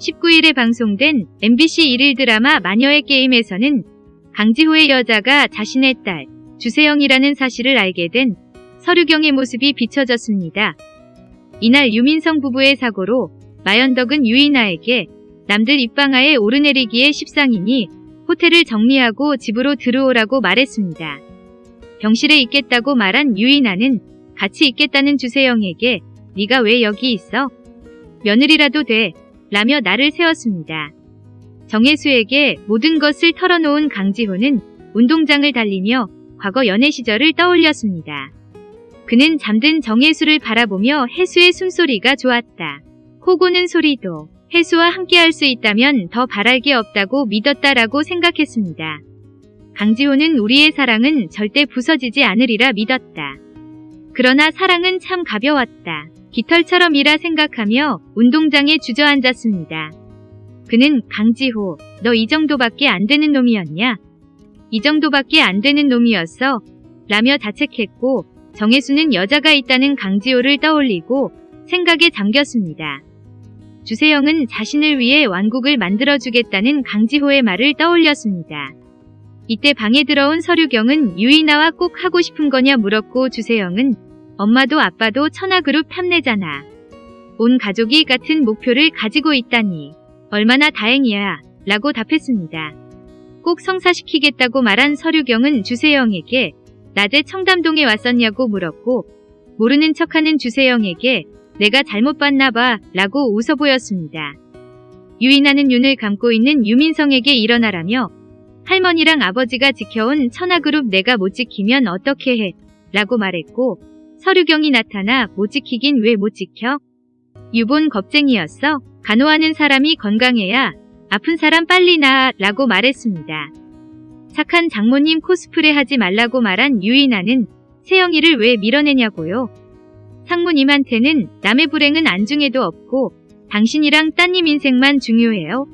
19일에 방송된 MBC 1일 드라마 마녀의 게임에서는 강지호의 여자가 자신의 딸 주세영이라는 사실을 알게 된 서류경의 모습이 비춰졌습니다. 이날 유민성 부부의 사고로 마연덕은 유이나에게 남들 입방아에 오르내리기에 십상이니 호텔을 정리하고 집으로 들어오라고 말했습니다. 병실에 있겠다고 말한 유이나는 같이 있겠다는 주세영에게 네가 왜 여기 있어? 며느리라도 돼 라며 나를 세웠습니다. 정혜수에게 모든 것을 털어놓은 강지호는 운동장을 달리며 과거 연애 시절을 떠올렸습니다. 그는 잠든 정혜수를 바라보며 해수의 숨소리가 좋았다. 코고는 소리도 해수와 함께할 수 있다면 더 바랄 게 없다고 믿었다라고 생각했습니다. 강지호는 우리의 사랑은 절대 부서지지 않으리라 믿었다. 그러나 사랑은 참 가벼웠다. 깃털처럼이라 생각하며 운동장에 주저앉았습니다. 그는 강지호, 너 이 정도밖에 안 되는 놈이었냐? 이 정도밖에 안 되는 놈이었어. 라며 자책했고 정혜수는 여자가 있다는 강지호를 떠올리고 생각에 잠겼습니다. 주세영은 자신을 위해 왕국을 만들어주겠다는 강지호의 말을 떠올렸습니다. 이때 방에 들어온 서류경은 유이나와 꼭 하고 싶은 거냐 물었고 주세영은 엄마도 아빠도 천하그룹 탐내잖아. 온 가족이 같은 목표를 가지고 있다니 얼마나 다행이야 라고 답했습니다. 꼭 성사시키겠다고 말한 서류경은 주세영에게 낮에 청담동에 왔었냐고 물었고 모르는 척하는 주세영에게 내가 잘못 봤나 봐 라고 웃어 보였습니다. 유인하는 눈을 감고 있는 유민성에게 일어나라며 할머니랑 아버지가 지켜온 천하그룹 내가 못 지키면 어떻게 해 라고 말했고 서류경이 나타나 못 지키긴 왜 못 지켜? 유본 겁쟁이였어? 간호하는 사람이 건강해야 아픈 사람 빨리 나아 라고 말했습니다. 착한 장모님 코스프레 하지 말라고 말한 유인아는 세영이를 왜 밀어내냐고요. 상무님한테는 남의 불행은 안중에도 없고 당신이랑 따님 인생만 중요해요.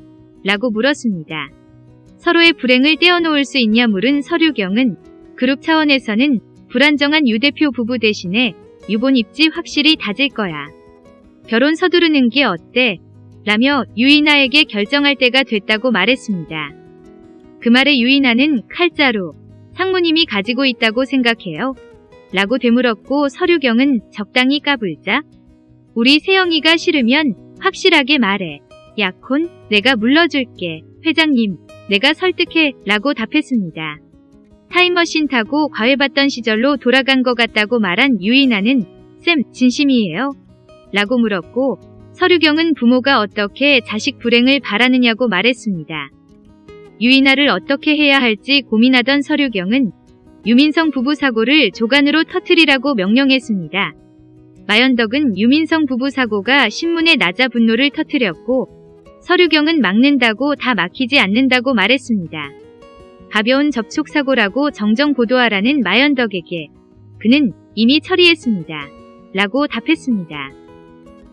라고 물었습니다. 서로의 불행을 떼어놓을 수 있냐 물은 서류경은 그룹 차원에서는 불안정한 유 대표 부부 대신에 유본 입지 확실히 다질 거야. 결혼 서두르는 게 어때? 라며 유이나에게 결정할 때가 됐다고 말했습니다. 그 말에 유이나는 칼자루, 상무님이 가지고 있다고 생각해요. 라고 되물었고 서류경은 적당히 까불자. 우리 세영이가 싫으면 확실하게 말해. 약혼, 내가 물러줄게. 회장님, 내가 설득해. 라고 답했습니다. 타임머신 타고 과외 받던 시절로 돌아간 것 같다고 말한 유이나는 쌤, 진심이에요? 라고 물었고 서류경은 부모가 어떻게 자식 불행을 바라느냐고 말했습니다. 유이나를 어떻게 해야 할지 고민하던 서류경은 유민성 부부 사고를 조간으로 터트리라고 명령했습니다. 마연덕은 유민성 부부 사고가 신문에 낮아 분노를 터트렸고 서류경은 막는다고 다 막히지 않는다고 말했습니다. 가벼운 접촉 사고라고 정정 보도하라는 마연덕에게 그는 이미 처리했습니다. 라고 답했습니다.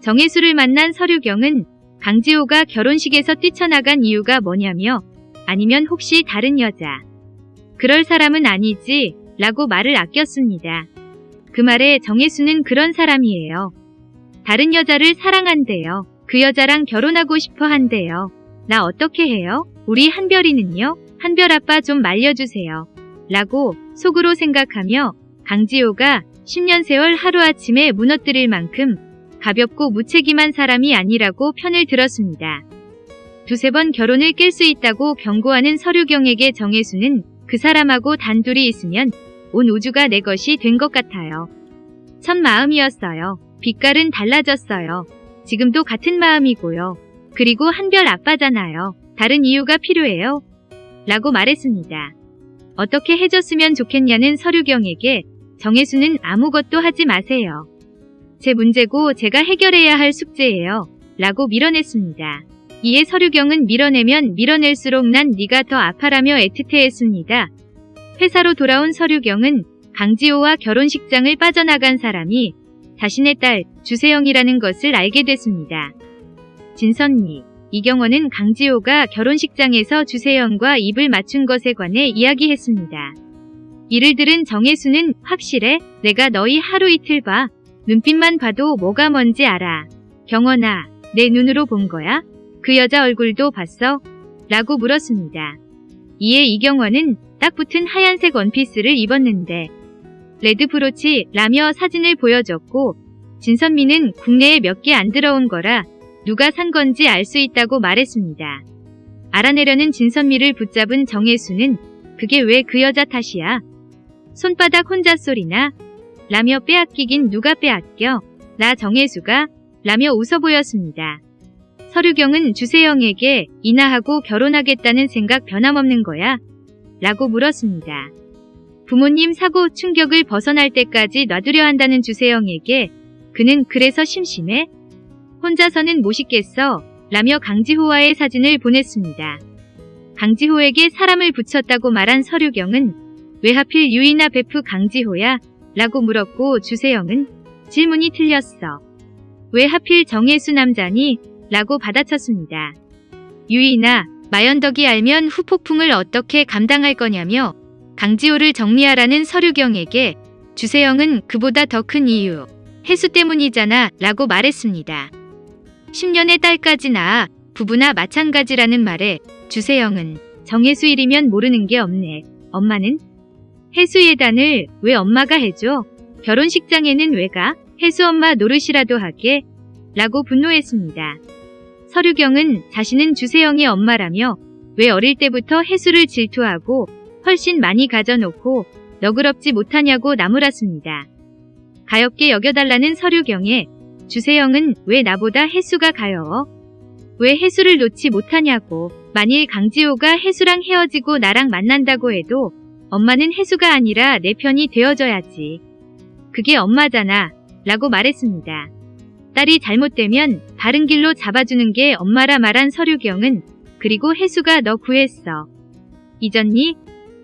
정혜수를 만난 서류경은 강지호가 결혼식에서 뛰쳐나간 이유가 뭐냐며 아니면 혹시 다른 여자 그럴 사람은 아니지 라고 말을 아꼈습니다. 그 말에 정혜수는 그런 사람이에요. 다른 여자를 사랑한대요. 그 여자랑 결혼하고 싶어 한대요. 나 어떻게 해요? 우리 한별이는요? 한별 아빠 좀 말려주세요. 라고 속으로 생각하며 강지호가 10년 세월 하루아침에 무너뜨릴 만큼 가볍고 무책임한 사람이 아니라고 편을 들었습니다. 두세 번 결혼을 깰 수 있다고 경고하는 서류경에게 정혜수는 그 사람하고 단둘이 있으면 온 우주가 내 것이 된 것 같아요. 첫 마음이었어요. 빛깔은 달라졌어요. 지금도 같은 마음이고요. 그리고 한별 아빠잖아요. 다른 이유가 필요해요. 라고 말했습니다. 어떻게 해줬으면 좋겠냐는 서류경에게 정혜수는 아무것도 하지 마세요. 제 문제고 제가 해결해야 할 숙제예요. 라고 밀어냈습니다. 이에 서류경은 밀어내면 밀어낼수록 난 네가 더 아파라며 애틋해했습니다. 회사로 돌아온 서류경은 강지호와 결혼식장을 빠져나간 사람이 자신의 딸 주세영이라는 것을 알게 됐습니다. 진선미 이경원은 강지호가 결혼식장에서 주세영과 입을 맞춘 것에 관해 이야기했습니다. 이를 들은 정혜수는 확실해? 내가 너희 하루 이틀 봐. 눈빛만 봐도 뭐가 뭔지 알아. 경원아, 내 눈으로 본 거야? 그 여자 얼굴도 봤어? 라고 물었습니다. 이에 이경원은 딱 붙은 하얀색 원피스를 입었는데 레드 브로치 라며 사진을 보여줬고 진선미는 국내에 몇 개 안 들어온 거라 누가 산 건지 알 수 있다고 말했습니다. 알아내려는 진선미를 붙잡은 정혜수는 그게 왜 그 여자 탓이야? 손바닥 혼자 소리나? 라며 빼앗기긴 누가 빼앗겨? 나 정혜수가? 라며 웃어 보였습니다. 서류경은 주세영에게 이나하고 결혼하겠다는 생각 변함없는 거야? 라고 물었습니다. 부모님 사고 충격을 벗어날 때까지 놔두려 한다는 주세영에게 그는 그래서 심심해? 혼자서는 못 있겠어? 라며 강지호와의 사진을 보냈습니다. 강지호에게 사람을 붙였다고 말한 서류경은 왜 하필 유이나 베프 강지호야? 라고 물었고 주세영은 질문이 틀렸어. 왜 하필 정혜수 남자니? 라고 받아쳤습니다. 유이나 마연덕이 알면 후폭풍을 어떻게 감당할 거냐며 강지호를 정리하라는 서류경에게 주세영은 그보다 더 큰 이유 해수 때문이잖아 라고 말했습니다. 10년의 딸까지 낳아 부부나 마찬가지라는 말에 주세영은 정혜수 일이면 모르는 게 없네. 엄마는? 해수 예단을 왜 엄마가 해줘? 결혼식장에는 왜 가? 해수 엄마 노릇이라도 하게? 라고 분노했습니다. 서류경은 자신은 주세영의 엄마라며 왜 어릴 때부터 해수를 질투하고 훨씬 많이 가져놓고 너그럽지 못하냐고 나무랐습니다. 가엽게 여겨달라는 서류경에 주세영은 왜 나보다 해수가 가여워? 왜 해수를 놓지 못하냐고 만일 강지호가 해수랑 헤어지고 나랑 만난다고 해도 엄마는 해수가 아니라 내 편이 되어줘야지. 그게 엄마잖아 라고 말했습니다. 딸이 잘못되면 바른 길로 잡아주는 게 엄마라 말한 서류경은 그리고 해수가 너 구했어. 잊었니?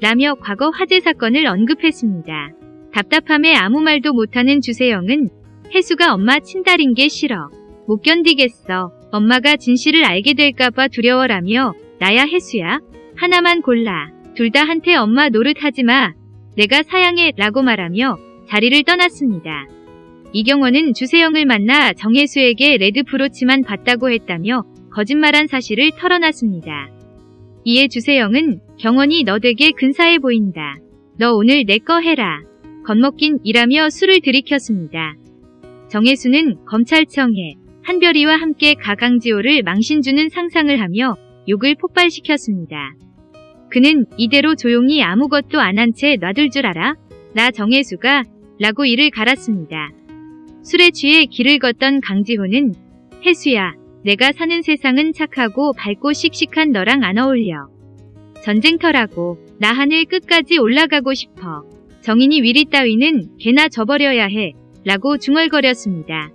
라며 과거 화재 사건을 언급했습니다. 답답함에 아무 말도 못하는 주세영은 해수가 엄마 친딸인 게 싫어. 못 견디겠어. 엄마가 진실을 알게 될까봐 두려워라며 나야 해수야? 하나만 골라. 둘 다 한테 엄마 노릇하지 마. 내가 사양해 라고 말하며 자리를 떠났습니다. 이경원은 주세영을 만나 정혜수에게 레드 브로치만 봤다고 했다며 거짓말한 사실을 털어놨습니다. 이에 주세영은 경원이 너 되게 근사해 보인다. 너 오늘 내 거 해라. 겁먹긴 이라며 술을 들이켰습니다. 정혜수는 검찰청에 한별이와 함께 가강지호를 망신주는 상상을 하며 욕을 폭발시켰습니다. 그는 이대로 조용히 아무것도 안 한 채 놔둘 줄 알아? 나 정혜수가 라고 이를 갈았습니다. 술에 취해 길을 걷던 강지호는 혜수야 내가 사는 세상은 착하고 밝고 씩씩한 너랑 안 어울려. 전쟁터라고 나 하늘 끝까지 올라가고 싶어. 정인이 위리 따위는 개나 져버려야 해. 라고 중얼거렸습니다.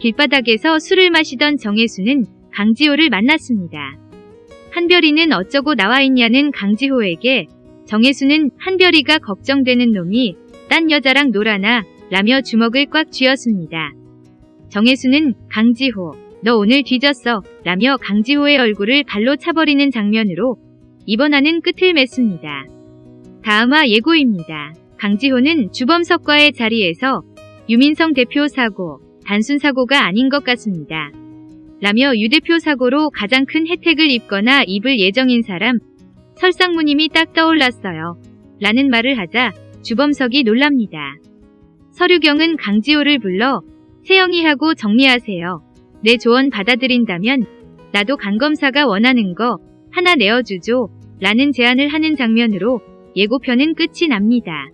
길바닥에서 술을 마시던 정혜수는 강지호를 만났습니다. 한별이는 어쩌고 나와 있냐는 강지호에게 정혜수는 한별이가 걱정되는 놈이 딴 여자랑 놀아나 라며 주먹을 꽉 쥐었습니다. 정혜수는 강지호 너 오늘 뒤졌어 라며 강지호의 얼굴을 발로 차버리는 장면으로 이번 화는 끝을 맺습니다. 다음화 예고입니다. 강지호는 주범석과의 자리에서 유민성 대표 사고, 단순 사고가 아닌 것 같습니다. 라며 유 대표 사고로 가장 큰 혜택을 입거나 입을 예정인 사람, 설상무님이 딱 떠올랐어요. 라는 말을 하자 주범석이 놀랍니다. 서류경은 강지호를 불러 세영이하고 정리하세요. 내 조언 받아들인다면 나도 강검사가 원하는 거 하나 내어주죠. 라는 제안을 하는 장면으로 예고편은 끝이 납니다.